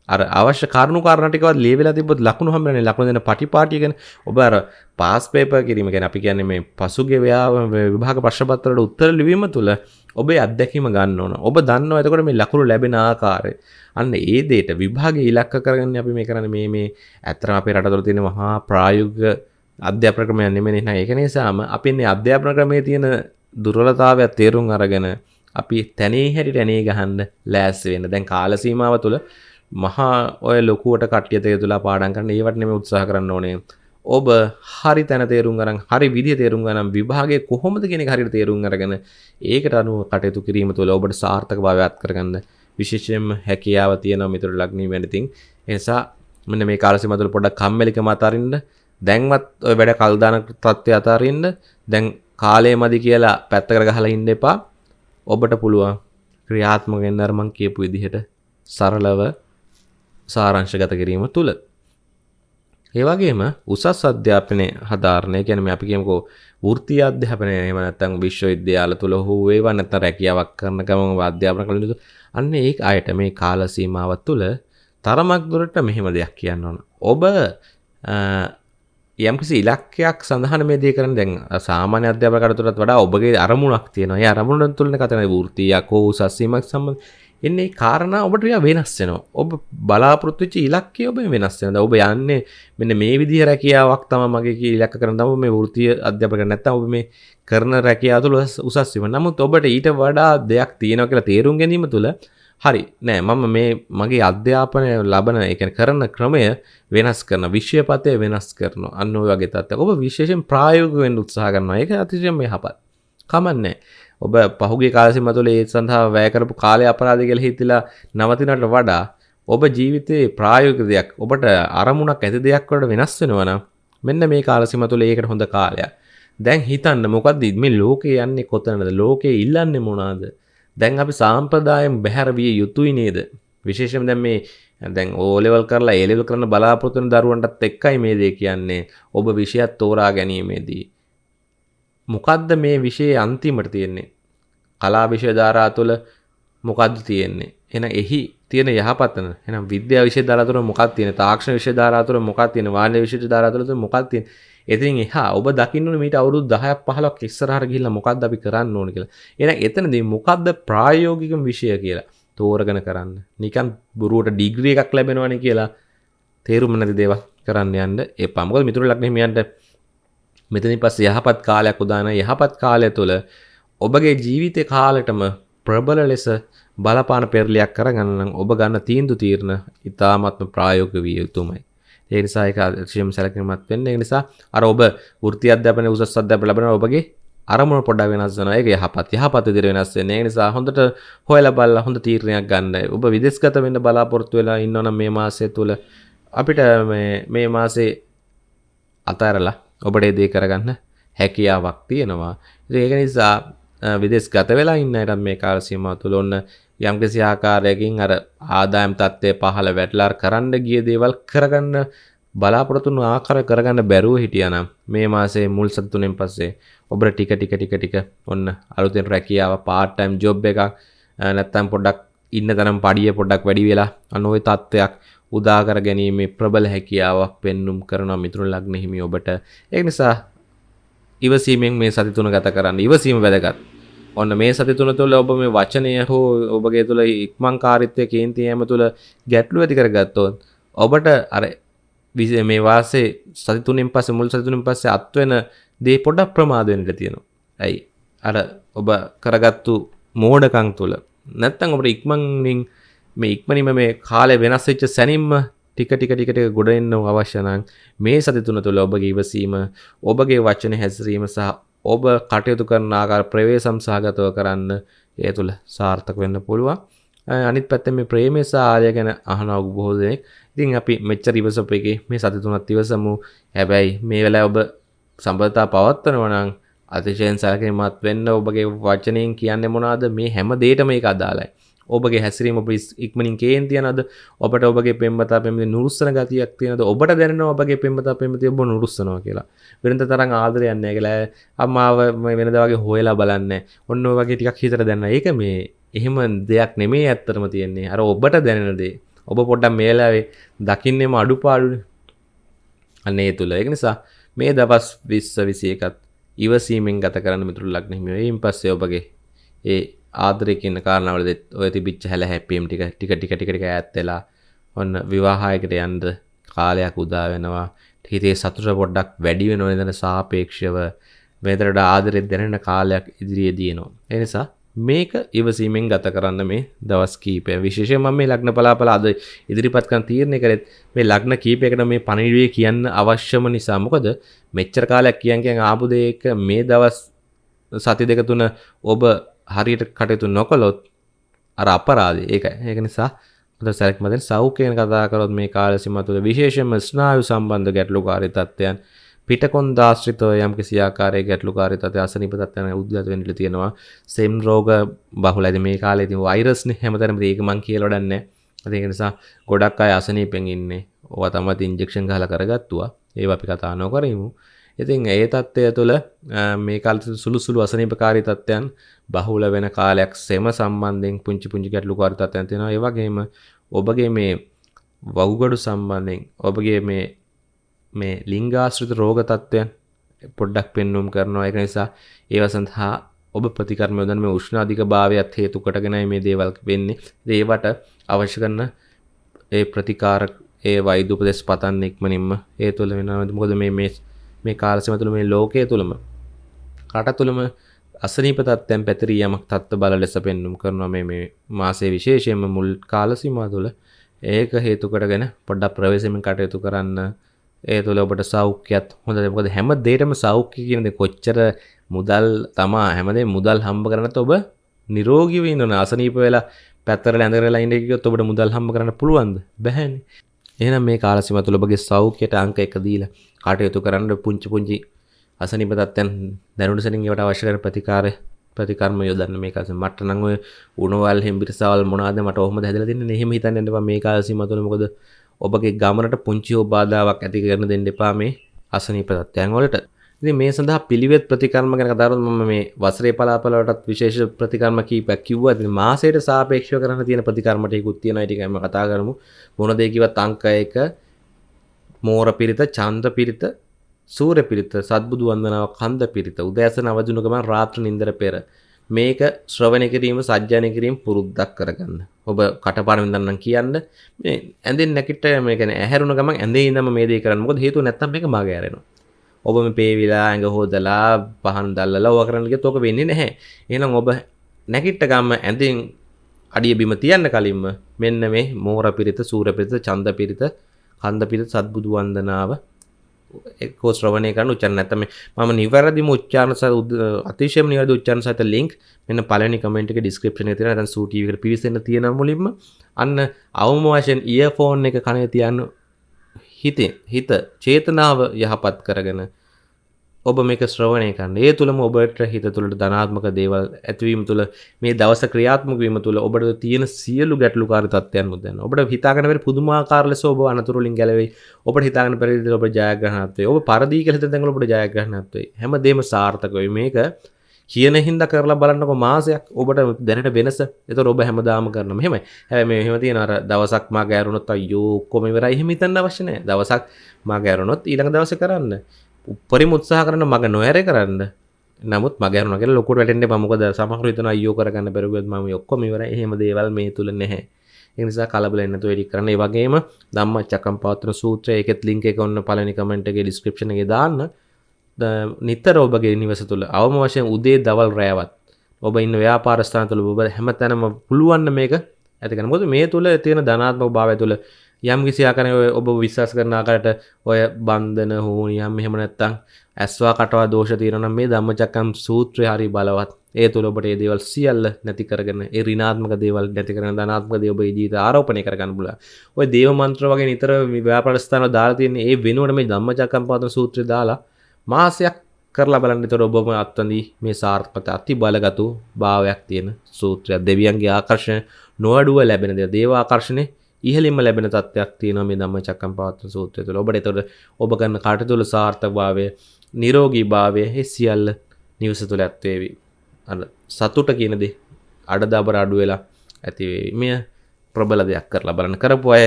අර අවශ්‍ය කරුණු කාරණා ටිකවත් ලියවිලා තිබ්බොත් ලකුණු හම්බෙන්නේ ලකුණු දෙන පටිපාටිය ගැන ඔබ අර පාස් පේපර් කිරීම ගැන අපි කියන්නේ මේ පසුගිය විභාග ප්‍රශ්න පත්‍රවලට උත්තර ලිවීම තුළ ඔබේ අත්දැකීම ගන්න ඕන. ඔබ දන්නවා එතකොට මේ ලකුණු ලැබෙන ආකාරය. අන්න ඒ දෙයට විභාගයේ ඉලක්ක කරගන්න අපි මේ කරන්නේ මේ මේ ඇත්තටම අපේ රටවල තියෙන මහා ප්‍රායෝගික අධ්‍යාපන ක්‍රමයක් නෙමෙයි නේද? ඒක නිසාම අපි මේ අධ්‍යාපන ක්‍රමයේ තියෙන දුර්වලතාවය තේරුම් අරගෙන අපි තැනේ හැටියට ඇනේ ගහන්න ලෑස්ති වෙන්න. දැන් කාල සීමාව තුළ මහා ඔය ලොකුවට කට්ටිය තේරුලා පාඩම් කරන්න ඒවට නෙමෙයි උත්සාහ කරන්න ඕනේ. ඔබ හරි තැන තේරුම් අරන් හරි විදිය තේරුම් ගන්න විභාගයේ කොහොමද කියන එක හරියට තේරුම් අරගෙන ඒකට අනුව කටයුතු කිරීම තුළ ඔබට සාර්ථක භාවයක් කරගන්න විශේෂයෙන්ම හැකියාව තියෙනවා මිතුරු ලග්නී වෙන ඉතින් ඒ නිසා මෙන්න මේ කාල සීමාව තුළ පොඩ්ඩක් කම්මැලිකම අතාරින්න දැන්වත් ඔය වැඩ කල් දාන තත්ත්වය අතාරින්න දැන් කාලය මදි කියලා පැත්තකට ගහලා ඉන්න එපා ඔබට පුළුවන් ක්‍රියාත්මක වෙන්න අර මං කියපු විදිහට සරලව සාරංශගත කිරීම තුළ ඒ වගේම උසස් අධ්‍යාපනය හදාරණය කියන්නේ අපි කියමුකෝ වෘත්තීය අධ්‍යාපනය එහෙම නැත්නම් විශ්වවිද්‍යාල තුල හෝ ඒවා නැත්නම් රැකියාවක් කරන ගමන් අධ්‍යාපන කළ යුතු අන්න ඒ අයට මේ කාල සීමාව තුළ තරමක් දුරට මෙහෙම දෙයක් කියන්න ඕන. ඔබ යම්කිසි ඉලක්කයක් සඳහන මේ දේ කරන දැන් සාමාන්‍ය අධ්‍යාපන කටයුතුටත් වඩා ඔබගේ අරමුණක් තියෙනවා. ඒ අරමුණ තුළනේ කතන වෘත්තීයක් හෝ උසස් සීමක් සම්බන්ධ එන්නේ කාරණා ඔබට වෙනස් වෙනවා. ඔබ බලාපොරොත්තු වෙච්ච ඉලක්කය ඔබ වෙනස් වෙනවා. ඔබ යන්නේ මෙන්න මේ විදිහ රැකියාවක් තමයි මගේ කී ඉලක්ක කරන තමයි මේ වෘත්තීය අධ්‍යාපනය නැත්තම් ඔබ මේ කරන රැකියාව තුළ උසස් වීම. නමුත් ඔබට ඊට වඩා දෙයක් තියෙනවා කියලා තේරුම් ගැනීම තුළ හරි. නෑ මම මේ මගේ අධ්‍යාපනය ලබන එක කරන ක්‍රමය වෙනස් කරන විශ්වපතය වෙනස් කරන අන්න වගේ තත්ත ඔබ විශේෂෙන් ප්‍රායෝගවෙන් උත්සාහ කරනවා. එක අතිශයෙන් මේ හපත් කමන්නේ ඔබ පහුගේ කාලසිම තුළ ඒ සඳහා වැෑකරපු කාලය අපරාධ කෙළ හිතිලා නවතිනට වඩා ඔබ ජීවිතයේ ප්‍රායෝග දෙයක් ඔබට අරමුණක් ඇති දෙයක් වට වෙනස් වෙනවන මෙන්න මේ කාලසිම තුළ ඒකට හොඳ කාලයක්. දැන් හිතන්න මොකක්ද මේ ලෝකේ යන්නේ කොතනද? ලෝකයේ ඉල්ලන්නේ මොනාද දැන් අපි සාම්ප්‍රදායම් බැහැර විය යුතුයි නේද? විශේෂම දැන් මේ දැන් ඕලෙවල් කරලා ඒලෙවල් කරන බලාපොරොත්තු වෙන දරුවන්ටත් එක්කයි මේ දේ කියන්නේ. ඔබ විෂයත් තෝරා ගැනීමේදී. මොකද්ද මේ විෂයේ අන්තිමට තියෙන්නේ? කලා විෂය ධාරා තුළ මොකද්ද තියෙන්නේ? එහෙනම් එහි තියෙන යහපතන එහෙනම් විද්‍යා විෂය ධාරා තුළ මොකක්ද තියෙන්නේ? තාක්ෂණ විෂය ධාරා තුළ මොකක්ද තියෙන්නේ? වාණිජ විෂය ධාරා තුළ මොකක්ද තියෙන්නේ? ඉතින් එහා ඔබ දකින්න මීට අවුරුදු 10ක් 15ක් ඉස්සරහට ගිහිල්ලා මොකද්ද අපි කරන්න ඕන කියලා. එහෙනම් එතනදී මොකද්ද ප්‍රායෝගික විෂය කියලා තෝරගෙන කරන්න. නිකන් බොරුවට ඩිග්‍රී එකක් ලැබෙනවනේ කියලා තේරුම නැති දේවල් කරන්න යන්න එපා. මොකද මිතුරු ලග්න හිමියන්ට මෙතනින් පස්සේ යහපත් කාලයක් උදාන යහපත් කාලය තුළ ඔබගේ ජීවිත කාලෙටම ප්‍රබල ලෙස බලපාන පෙරලියක් කරගන්න ඔබ ගන්න තීන්දුව තීරණ ඉතාමත්ම ප්‍රායෝගික විය යුතුමයි. ඒ නිසා ඒක අතිශයම සැලකිලිමත් වෙන්න. ඒ නිසා අර ඔබ වෘත්ති අධ්‍යාපනයේ උසස් අධ්‍යාපනය ලැබෙන ඔබගේ අරමුණ පොඩ්ඩක් වෙනස් වෙනවා. ඒක යහපත් යහපත් විදිහට වෙනස් වෙන්නේ. ඒ නිසා හොඳට හොයලා බලලා හොඳ තීරණයක් ගන්න. ඔබ විදේශගත වෙන්න බලාපොරොත්තු වෙලා ඉන්නවනම් මේ මාසය තුල අපිට මේ මේ මාසේ අතහැරලා ඔබට ඒ දේ කරගන්න හැකියාවක් තියෙනවා. ඉතින් ඒක නිසා විදෙස් ගත වෙලා ඉන්න අයට මේ කාල සීමාව තුළ ඔන්න යම්කිසි ආකාරයකින් අර ආදායම් තත්ත්වය පහළ වැටලා කරන්න ගිය දේවල් කරගන්න බලාපොරොත්තුන ආකාර කරගන්න බැරුව හිටියනම් මේ මාසේ මුල් සති තුනෙන් පස්සේ ඔබට ටික ටික ටික ටික ඔන්න අලුතෙන් රැකියාව part time job එකක් නැත්නම් පොඩ්ඩක් ඉන්න තරම් පඩිය පොඩ්ඩක් වැඩි වෙලා අනෝයි තත්ත්වයක් උදා කර ගැනීමේ ප්‍රබල හැකියාවක් පෙන්눔 කරන මිතුරු ලග්න හිමි ඔබට. ඒ නිසා ඉවසීමෙන් මේ සති තුන ගත කරන්න ඉවසීම වැදගත්. ඔන්න මේ සති තුන තුළ ඔබ මේ වචනය හෝ ඔබගේ තුළ ඉක්මං කාරිත්වය කේන්තියම තුළ ගැටලු ඇති කරගත්තොත් ඔබට අර විස මේ වාසේ සතිතුනින් පස්ස මුල් සතුනින් පස්සේ අත්වෙන දේ පොඩක් ප්‍රමාදවෙනට තියෙනවා. ඇයි? අර ඔබ කරගත්තු මෝඩකං තුළ. නැත්තං ඔබට ඉක්මංින් මේ ඉක්මනිම මේ කාලය වෙනස් වෙච්ච සැනින්ම ටික ටික ටිකට ගොඩෙන්න අවශ්‍යනං මේ සති තුන තුළ ඔබගේ ඉවසීම ඔබගේ වචන හැසිරීම සහ ඔබ කටයුතු කරන ආකාර ප්‍රවේශම් සහගතව කරන්න ඒ තුළ සාර්ථක වෙන්න පුළුවන්. අනිත් පැත්තෙන් මේ ප්‍රේමය සහ ආර්ය ගැන අහනවා බොහෝ දෙනෙක්. ඉතින් අපි මෙච්චර ඉවසපු එකේ මේ සති තුනක් ඉවසමු. හැබැයි මේ වෙලාවේ ඔබ සම්බන්ධතා පවත්වනවා නම් අතිශයින් සැලකිලිමත් වෙන්න ඔබගේ වචනයෙන් කියන්නේ මොනවද? මේ හැම දෙයකම මේක අදාළයි. ඔබගේ හැසිරීම ඔබ ඉක්මනින් කේන් තියනද ඔබට ඔබගේ පෙම්බතා පෙමති නුරුස්සන ගතියක් තියෙනද ඔබට දැන ඔබගේ පෙම්බතා පෙමති ඔබ නුරුස්සනවා කියලා. වෙනත තරම් ආදරයන්න කියලා. අම්මාව වෙනදවගේ හොයලා බලන්න ඔන්න වගේ ටිකක් හිතර දැන්න ඒක මේ එහෙම දෙයක් නෙමේ ඇත්තරම තියෙන්නේ. අර ඔබට දැනෙනදේ ඔබ පොඩ්ඩක් මේලාවේ දකින්නෙම අඩුපාඩු අන්නේ තුළ එක නිසා මේ දවස් විස්ස විසි එකත් ඉවසීමෙන් ගත කරන්න මිතුරු ලක්නෙහිම එයින් පස්සේ ඔබගේ ඒ ආදරය කියන කාරණාවලද ඔය තිබිච්ච හැල හැප්පීම් ටික ටික ටික ටික ටික ඈත් වෙලා ඔන්න විවාහයකට යන්න කාලයක් උදා වෙනවා. හිතේ සතුට පොඩ්ඩක් වැඩි වෙනවා නේද සාපේක්ෂව මෙතනට ආදරෙත් දැනෙන කාලයක් ඉදිරියේදී එනවා ඒ නිසා මේක ඉවසීමෙන් ගත කරන්න මේ දවස් කීපය. විශේෂයෙන් මම මේ ලග්න පලාපල අද ඉදිරිපත් කරන තීරණය කරෙත් මේ ලග්න කීපයකට මේ පණිවිඩය කියන්න අවශ්‍යම නිසා මොකද මෙච්චර කාලයක් කියන් කියන් ආපු දෙයක මේ දවස් සති දෙක තුන ඔබ හරියට කටයුතු නොකළොත් අර අපරාධ ඒක ඒක නිසා හොඳ සැලක්මතෙන් සෞඛ්‍යයෙන් කතා කරොත් මේ කාල සීමාව තුළ විශේෂයෙන්ම ස්නායු සම්බන්ධ ගැටලුකාරී තත්ත්වයන් පිටකොන්ද ආශ්‍රිතව යම් කිසි ආකාරයක ගැටලුකාරී තත්ත්ව අසනීප තත්ත්වයන් උද්ගත වෙන්න ඉඩ තියෙනවා. සෙම් රෝග බහුලයිද මේ කාලේ ඉතින් වෛරස්නේ හැමතැනම ඒක මං කියලා වඩන්නේ ඒක නිසා ගොඩක් අය අසනීපෙන් ඉන්නේ. ඕවා තමයි ඉන්ජෙක්ෂන් ගහලා කරගත්තුවා. ඒවා අපි කතා නොකරමු. ඉතින් ඒ තත්ත්වය තුළ මේ කාල සුළු සුළු අසනීපකාරී තත්ත්වයන් බහුල වෙන කාලයක් සෙම සම්බන්ධයෙන් පුංචි පුංචි ගැටලුකාරී තත්ත්වයන් තියෙනවා. ඒ වගේම ඔබගේ මේ වවුගඩු සම්බන්ධයෙන් ඔබගේ මේ මේ ලිංගාශ්‍රිත රෝග තත්ත්වයන් පොඩ්ඩක් පෙන්නුම් කරනවා. ඒක නිසා ඒව සඳහා ඔබ ප්‍රතිකර්ම යොදන මේ උෂ්ණ අධික භාවයත් හේතු කොටගෙනයි මේ දේවල් වෙන්නේ. ඒවට අවශ්‍ය කරන ඒ ප්‍රතිකාර ඒ වෛද්‍ය උපදෙස් පතන්න ඉක්මනින්ම ඒ තුළ වෙනවද මොකද මේ මේ මේ කාලසීම තුළ මේ ලෝකය තුළම රට තුළම අසනීප තත්ත්වයන් පැතිරී යමක් තත්ත්ව බල ලෙස පෙන්නුම් කරනවා මේ මේ මාසයේ විශේෂයෙන්ම මුල් කාල සීමාව තුළ. ඒක හේතු කොටගෙන පොඩ්ඩක් ප්‍රවේශමෙන් කටයුතු කරන්න. ඒ තුළ ඔබට සෞඛ්‍යයත් හොඳ මොකද හැම දෙයකම සෞඛ්‍ය කියන දේ කොච්චර මුදල් තමා හැමදේ මුදල් හම්බ කරනත් ඔබ නිරෝගීව ඉන්න අසනීප වෙලා පැත්තර ඇඳරලා ඉන්න කිව්වොත් ඔබට මුදල් හම්බ කරන්න පුළුවන්ද? බැහැනේ එහෙනම් මේ කාල සීමාව තුළ ඔබගේ සෞඛ්‍යයට අංක 1 දීලා කටයුතු කරන්න පුංචි පුංචි අසනීප තත්ත්වයන් දැනුණු සැනින් ඒවට අවශ්‍ය කරන ප්‍රතිකාර ප්‍රතිකර්ම යොදන්න. මේ කාලේ මට නම් ඔය උණුවල් හෙම්බිරිසවල් මොනවාද මට ඔහොමද හැදලා තින්නේ එහෙම හිතන්න යන්න එපා. මේ කාල සීමාව තුළ මොකද ඔබගේ ගමනට පුංචි හෝ බාධාවක් ඇති කරන දෙන්න එපා මේ අසනීප තත්ත්වයන් වලට. ඉතින් මේ සඳහා පිළිවෙත් ප්‍රතිකර්ම ගැන කතා කරනකොට මම මේ වසරේ පලාපල වලටත් විශේෂ ප්‍රතිකර්ම කීපයක් කිව්වා. ඉතින් මාසයට සාපේක්ෂව කරන්න තියෙන ප්‍රතිකර්ම ටිකකුත් තියෙනවා. ටිකයි මම කතා කරමු. මොන දේ කිව්වත් අංක 1 මෝර පිරිත, චන්ද්‍ර පිරිත, සූර්ය පිරිත, සත්බුදු වන්දනාව, කන්ද පිරිත, උදෑසන අවදින ගමන් රාත්‍රී නින්දර පෙර මේක ශ්‍රවණය කිරීම සජ්ජායනය කිරීම පුරුද්දක් කරගන්න. ඔබ කටපාඩම් වින්දන්නම් කියන්න මේ ඇඳෙන් නැකිට මේ කියන්නේ ඇහැරුණ ගමන් ඇඳේ ඉඳන්ම මේ දේ කරන්න. මොකද හේතුව නැත්තම් මේක මග ඇරෙනවා. ඔබම පේවිලා ඇඟ හෝදලා පහන් දල්ලලා ඕවා කරන්න ගියොත් ඕක වෙන්නේ නැහැ. එහෙනම් ඔබ නැගිට ගම්ම ඇඳෙන් අඩිය බිම තියන්න කලින්ම මෙන්න මේ මෝර පිරිත, සූර පිරිත, ඡන්ද පිරිත, කන්ද පිරිත සත්බුදු වන්දනාව එක්කෝ ශ්‍රවණය කරන්න උච්චාරණ නැත්නම් මම නිවැරදිම උච්චාරණ සහ අතිශයම නිවැරදි උච්චාරණ සහිත ලින්ක් මෙන්න පළවෙනි කමෙන්ට් එකේ ඩිස්ක්‍රිප්ෂන් එකේ තියෙනවා. නැත්නම් සූ ටීවී එකට පිවිසෙන්න තියෙන මුලින්ම අන්න අවම වශයෙන් ඉයර්ෆෝන් එක කනේ තියන්න හිතේ හිත චේතනාව යහපත් කරගෙන ඔබ මේක ශ්‍රවණය කරන්න. ඒ තුළම ඔබට හිත තුළට ධනාත්මක දේවල් ඇතිවීම තුළ මේ දවස ක්‍රියාත්මක වීම තුළ ඔබට තියෙන සියලු ගැටලුකාර තත්ත්වයන් මුදන්න ඔබට හිතාගෙන බැරි පුදුමාකාර ලෙස ඔබ අනතුරු වලින් ගැලවෙයි. ඔබට හිතාගෙන බැරි විදිහට ඔබ ජයග්‍රහණත් වෙයි ඔබ පරදී කියලා හිතන තැන්වල ඔබට ජයග්‍රහණත් වෙයි හැමදේම සාර්ථක වෙයි මේක කියන හින්දා කරලා බලන්නකො මාසයක් ඔබට දැනට වෙනස. ඒතර ඔබ හැමදාම කරන මෙහෙමයි. හැබැයි මේ එහෙම තියෙන අර දවසක් මා ගෑරුණොත් අයියෝ ඔක්කොම ඉවරයි එහෙම හිතන්න අවශ්‍ය නැහැ. දවසක් මා ගෑරුණොත් ඊළඟ දවසේ කරන්න. උපරිම උත්සාහ කරන මග නොඇර කරන්න. නමුත් මග ඇරුණා කියලා ලොකුට වැටෙන්න එපා. මොකද සමහරව හිතන අයියෝ කරගන්න බැරුවොත් මම ඔක්කොම ඉවරයි. එහෙම දේවල් මේ තුල නැහැ. ඒ නිසා කලබල වෙන්න නැතුව එඩිට් කරන්න. ඒ වගේම ධම්මචක්කම් පවත්වන සූත්‍රය ඒකෙත් ලින්ක් එක ඔන්න පළවෙනි කමෙන්ට් එකේ ඩිස්ක්‍රිප්ෂන් එකේ දාන්න. නිතර ඔබගේ නිවස තුළ අවම වශයෙන් උදේ දවල් රෑවත් ඔබ ඉන්න ව්‍යාපාරස්ථාන තුළ ඔබ හැම තැනම පුළුවන්න මේක ඇතිකන මොද මේ තුළ තියෙන ධනාත්මක භාවය තුළ යම් කිසි ආකාරය ඔබ විශ්වාස කරන ආකාරයට ඔය බන්ධන හෝ යම් එහෙම නැත්තම් ඇස්වා කටවා දෝෂ තියෙනවා නම් මේ ධම්මචක්කම් සූත්‍රය හරි බලවත්. ඒ තුළ ඔබට ඒ දේවල් සියල්ල නැති කරගෙන ඒ ඍණාත්මක දේවල් නැති කරගෙන ධනාත්මක දේ ඔබේ ජීවිත ආරෝපණය කරගන්න පුළුවන්. ඔය දේව මන්ත්‍ර වගේ නිතර ව්‍යාපාරස්ථාන දාලා තියෙන ඒ වෙනුවට මේ ධම්මචක්කම් පාදන සූත්‍රය දාලා මාසයක් කරලා බලන්න තොර ඔබම අත්වදී මේ සාර්ථකත අති බලගතු භාවයක් තියෙන සූත්‍රයක්. දෙවියන්ගේ ආකර්ශණ නොවඩුව ලැබෙන දෙ දේව ආකර්ශණය ඉහලින්ම ලැබෙන තත්ත්වයක් තියෙනවා මේ ධම්ම චක්කම් පවත්වන සූත්‍රය තුළ. ඔබට එතකොට ඔබ කරන කටයුතු සාර්ථකභාවය නිරෝගී භාවය ඒ සියල්ල නිවස තුළ ඇත්වේවි අර සතුට කියන දේ අඩදාබර අඩු වෙලා ඇතිවේවි මෙය ප්‍රබල දෙයක් කරලා බලන්න. කරපු අය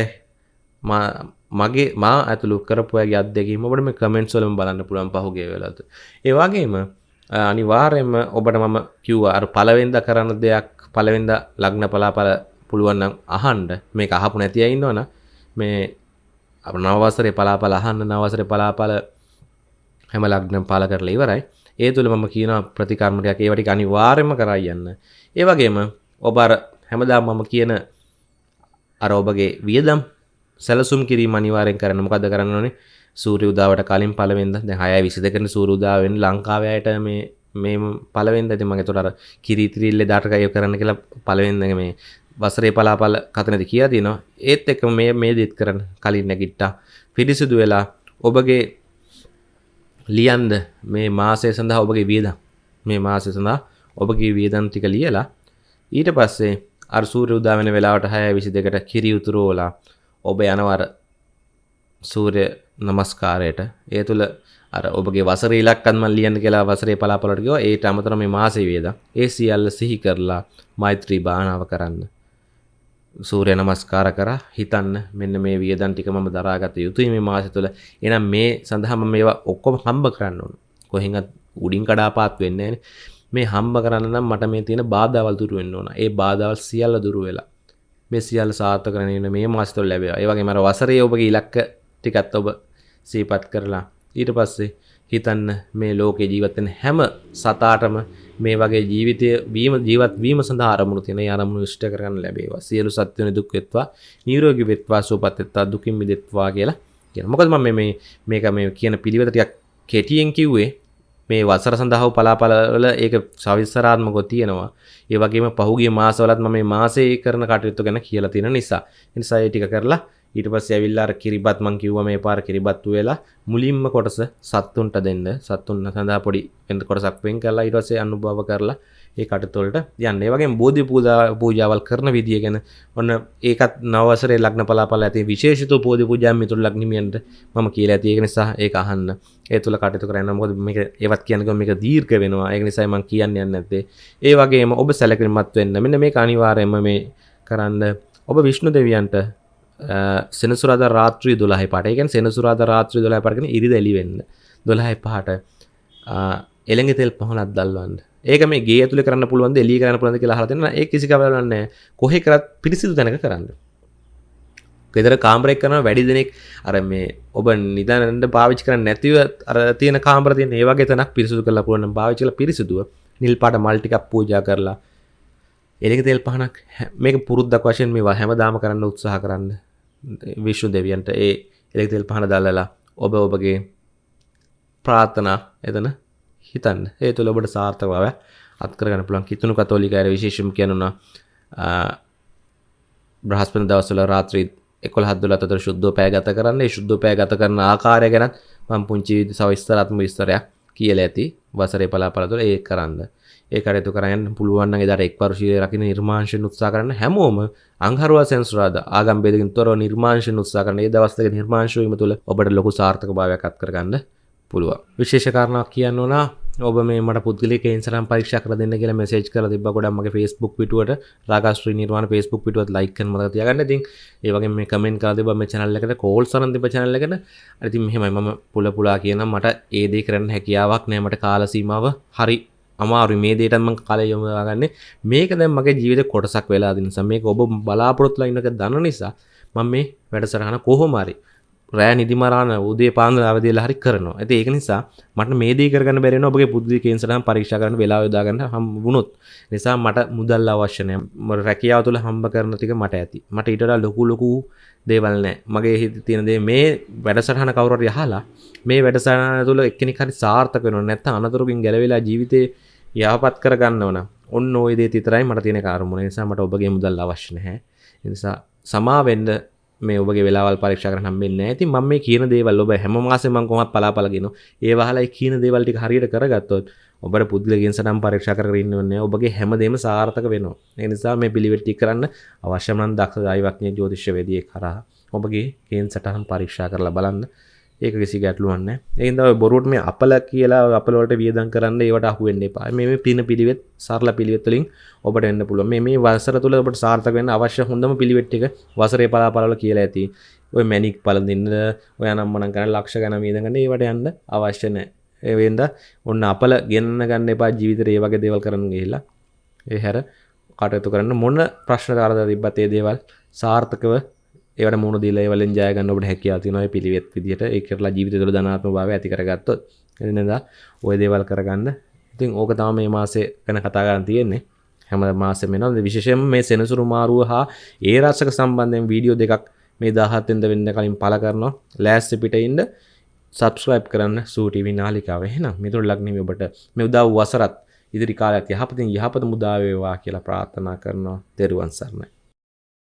මගේ මා ඇතුළු කරපුයගේ අත්දැකීම ඔබට මේ කමෙන්ට්ස් වලින් බලන්න පුළුවන් පහුගිය වෙලාවට. ඒ වගේම අනිවාර්යයෙන්ම ඔබට මම කිව්වා අර පළවෙනිදා කරන දෙයක් පළවෙනිදා ලග්න පලාපල පුළුවන් නම් අහන්න මේක අහපු නැති අය ඉන්නවනම් මේ අප නව වසරේ පලාපල අහන්න නව වසරේ පලාපල හැම ලග්නම් පාල කරලා ඉවරයි. ඒ තුළ මම කියන ප්‍රතිකර්ම ටිකක් ඒවා ටික අනිවාර්යයෙන්ම කරා යන්න. ඒ වගේම ඔබ අර හැමදාම මම කියන අර ඔබගේ වියදම් සැලසුම් කිරීම අනිවාර්යෙන් කරන්න. මොකද කරන්න ඕනේ? සූර්ය උදාවට කලින් පළවෙනිද? දැන් 6 22 සූර්ය උදාව වෙන ලංකාවේ අයට මේ මේ පළවෙනිද? ඉතින් මම ඒතකොට අර කිරිතිරිල්ල දාට කය කරන්න කියලා පළවෙනිද මේ වසරේ පලාපල කතනද කියලා තියෙනවා ඒත් එක්ක මේ මේ දෙත් කරන්න. කලින් නැගිට්ටා. පිරිසිදු වෙලා ඔබගේ ලියන්ද මේ මාසය සඳහා ඔබගේ වියදම්? මේ මාසය සඳහා ඔබගේ වියදම් ටික ලියලා ඊට පස්සේ අර සූර්ය උදා වෙන වෙලාවට 6:22ට කිරි උතුරෝලා ඔබ යනවර සූර්ය නමස්කාරයට. ඒ තුළ අර ඔබගේ වසර ඉලක්කන්ම ලියන්න කියලා වසරේ පලාපලට ගියෝ. ඒට අමතර මේ මාසෙ වේද ඒ සියල්ල සිහි කරලා මෛත්‍රී භානාව කරන්න. සූර්ය නමස්කාර කර. හිතන්න මෙන්න මේ වියදන් ටික මම දරාගත යුතුයි මේ මාසෙ තුළ එහෙනම් මේ සඳහාම මේවා ඔක්කොම හම්බ කරන්න ඕන. කොහෙන්වත් උඩින් කඩාපාත් වෙන්නේ මේ හම්බ කරන්න නම් මට මේ තියෙන බාධාවල් දුරු වෙන්න ඕන. ඒ බාධාවල් සියල්ල දුරු වෙලා. මේ සියල්ල සාර්ථක කරගෙන මේ මාස තුළ ලැබෙනවා. ඒ වගේම අර වසරේ ඔබගේ ඉලක්ක ටිකත් ඔබ සිහිපත් කරලා ඊට පස්සේ හිතන්න මේ ලෝකේ ජීවත්වෙන හැම සතාටම මේ වගේ ජීවිතය වීම ජීවත් වීම සඳහා අරමුණු තියෙන අරමුණු ඉෂ්ට කරගන්න ලැබේවා සියලු සත්වයන් දුක් වෙත්වා නිරෝගී වෙත්වා සුවපත් වෙත්වා දුකින් මිදෙත්වා කියලා කියන මොකද මම මේ මේක මේ කියන පිළිවෙත ටිකක් කෙටියෙන් කිව්වේ මේ වසර සඳහා පලාපලවල ඒක සවිස්තරාත්මකව තියෙනවා. ඒ වගේම පහුගිය මාසවලත් මම මේ මාසේ කරන කටයුතු ගැන කියලා තියෙන නිසා. ඒ නිසා ඒ ටික කරලා ඊට පස්සේ ඇවිල්ලා අර කිරිබත් මං කිව්වා මේ පාර කිරිබත්තු වෙලා මුලින්ම කොටස සත්තුන්ට දෙන්න. සත්තුන් සඳහා පොඩි වෙන කොටසක් වෙන් කරලා ඊට පස්සේ අනුභව කරලා ඒ කටයුතු වලට යන්න. ඒ වගේම බෝධි පූජා පූජාවල් කරන විදිය ගැන ඔන්න ඒකත් නවවසරේ ලග්න පලාපල ඇති විශේෂිත බෝධි පූජා මිතුරු ලග්නිමියන්ට මම කියලා ඇති. ඒක නිසා ඒක අහන්න. ඒ තුල කටයුතු කරන්න මොකද මේක ඒවත් කියනකම මේක දීර්ඝ වෙනවා. ඒක නිසා මම කියන්න යන්නේ නැත්තේ. ඒ වගේම ඔබ සැලකිලිමත් වෙන්න. මෙන්න මේක අනිවාර්යයෙන්ම මේ කරන්න ඔබ විෂ්ණු දෙවියන්ට සෙනසුරාද රාත්‍රී දොළහයි පට එකන් සෙනසුරාද රාත්‍රී දොලා පටගෙන ඉරි දැලිවෙන්න දොළහයි පහට එළඟ තෙල් පහනත් දල්වන්න ඒක මේ ගේ ඇතුළ කරන්න පුළුවන් එලි කරන්න පුළන්ද කියලා හලතින්න ඒ කිසි කවලන්න කොහෙ කරත් පිරිසිදු තැනක කරන්න. ගෙදර කාම්රෙක් කරන වැඩි දෙනෙක් අර මේ ඔබ නිදනට පාවිච් කරන්න නැතිව අර තියෙන කාම්රතිය ඒවාගේ තනක් පිරිසුදු කරලා පුළුවන් පාවිචල පිරිසිදුව. නිල් පාට මල්ටිකක් පූජා කරලා. එලෙක තෙල් පහනක් මේක පුරුද්දක් වශයෙන් මේවා හැම දාම කරන්න උත්සාහ කරන්න. විශ්ණු දෙවියන්ට ඒ එලෙක් තෙල් පහන දල්ලලා ඔබ ඔබගේ ප්‍රාර්ථනා එතන හිතන්න. ඒ තුළ ඔබට සාර්ථක බව අත්කරගන්න පුළුවන්. කිතුුණු කතෝලිකයට විශේෂම කියනුනා බ්‍රහස්පන දවසල රාත්‍රී එකොල් හදදුල අතර ශුද්ධ පෑ ගත කරන්න. ශුද්ධ පෑ ගත කරන ආකාරය ගැනත් මං පුංචි සවිස්තරත්ම විස්තරයක් කියල ඇති වසරේ පලා පලතුළ ඒ කරන්න. ඒ කටයුතු කරන්න පුළුවන් දර එක් වර්ශය රකින නිර්මාංශය උත්සා කරන්න. හැමෝම අංහරුව සැන්සුරාද ආගම් බෙදකින් තොර නිර්මාංශය උත්සා කරන ඒ දවස්තක නිර්මාංශයම තුළ ඔබට ලොකු සාර්ථක භාවයක් අත් කරගන්න පුළුව විශේෂකාරණක් කියන්න ඕනා ඔබ මේ පුද්ගලක ඉන්සරම් පරික්ෂ කර දෙන්න කියලා මෙසේජ් කර තිබ ගොඩ මගේ ෆස්බුක් පිටුවට රාගස්ත්‍රී නිර්වාණ ෆස්බුක් පිටුවත් ලයික් ම තියගන්න? ති ඒවගේ මේ කමෙන් කාද බම චනල්ලකට කෝල් සරන්ති චනල්ලකට ඇති මෙහෙමයි. මම පුල පුලා කියන මට ඒදේ කරන්න හැකියාවක් නෑමට කාලසීමාව හරි අමාරු මේ දේටම කාලය යොමගන්න මේක දැම් මගේ ජීවිත කොටසක් වෙලා දිනිසා මේක ඔබ බලාපොරොත්තුල ඉන්නක දන්න නිසා මම මේ වැඩසරහන කොහොමරි රෑ නිදිමරාන උදේ පාන්ද අවදේලා හරි කරනවා. ඇති ඒක නිසා මට මේදී කරගන්න බැරෙන ඔබගේ පුද්දි කේන්සරම් පරීක්ෂා කරන වෙලා යොදාගන්න හම් වුණොත්. නිසා මට මුදල් අවශ්‍යනය රැකියාව තුළ හම්බ කරන ටික මට ඇති. මට ඊටට ලොකු ලොකු දේවල් නෑ. මගේ හිත තියෙනදේ මේ වැඩසටහන කවුරට යහලා මේ වැඩසටහන තුළ එක්කෙනෙක් හරි සාර්ථක වෙනවා. නැත්නම් අනතුරකින් ගැලවිලා ජීවිතේ යහපත් කරගන්න ඕන ඔන්න ඔය දේ විතරයි මට තියෙන කාර්මුණ නිසා මට ඔබගේ මුදල් අවශ්‍ය නැහැ. නිසා සමාවෙන්න මේ ඔබගේ වෙලාවල් පරීක්ෂා කරන්න හම්බෙන්නේ නැහැ. ඉතින් මම මේ කියන දේවල් ඔබ හැම මාසෙම මම කොහොමත් පලාපලගෙන ඒ වහලයි කියන දේවල් ටික හරියට කරගත්තොත් ඔබට පුද්ගලගෙන් සනම් පරීක්ෂා කරගෙන ඉන්න ඕනේ. ඔබගේ හැමදේම සාර්ථක වෙනවා. ඒ නිසා මේ පිළිවෙත් ටික කරන්න අවශ්‍ය නම් දක්ෂ දෛවඥ ජ්‍යොතිෂ්‍යවේදියෙක් කරා ඔබගේ කේන් සටහන් පරීක්ෂා කරලා බලන්න. ඒක කිසි ගැටලුවන්න ඒද බොරුට මේ අපල කියලා අපලට වියදන් කරන්න ඒවට අහුවෙන්න එපා. මේ පින පිළිවෙත් සරල පිළිවෙත්තුලින් ඔබට එන්න පුළුව මේ වසර තුළ ඔබට සාර්ථකවෙන්න අවශ්‍ය හොඳම පිළිවෙට්ටික වසරේ පලාපල කියලා ඇති. ඔය මැනික් පලඳන්න ඔය නම්මන කන ලක්ෂ ගන වීදගන්න ඒවට යන්න අවශ්‍ය නෑ ඒවෙන්ද ඔන්න අපල ගෙන්න්න ගන්න එපා ජීවිතර ඒ වගේ දේවල් කරන්න ගහිලා ඒ හැර කටයුතු කරන්න මොන්න ප්‍රශ්න කාරද තිබ්බතේ දේවල් සාර්ථකව ඒවට මුණ දීලා ඒවලින් ජය ගන්න ඔබට හැකියාව තියෙනවා. ඒ පිළිවෙත් විදිහට ඒ කරලා ජීවිතය තුළ ධනාත්මක භාවය ඇති කරගත්තොත් එදිනෙද ওই දේවල් කරගන්න. ඉතින් ඕක තමයි මේ මාසේ ගැන කතා කරන්න තියෙන්නේ. හැම මාසෙම වෙනවා. විශේෂයෙන්ම මේ සෙනසුරු මාරුව හා ඒ රසක සම්බන්ධයෙන් වීඩියෝ දෙකක් මේ 17 වෙනිදා වෙන්න කලින් පළ කරනවා. ලෑස්ති පිට ඉන්න සබස්ක්‍රයිබ් කරන්න සූ ටීවී නාලිකාව එහෙනම් මිතුරු ලග්නෙමි ඔබට මේ උදා වූ වසරත් ඉදිරි කාලයක් යහපතින් යහපත මුදා වේවා කියලා ප්‍රාර්ථනා කරනවා. ත්වන් සරණයි.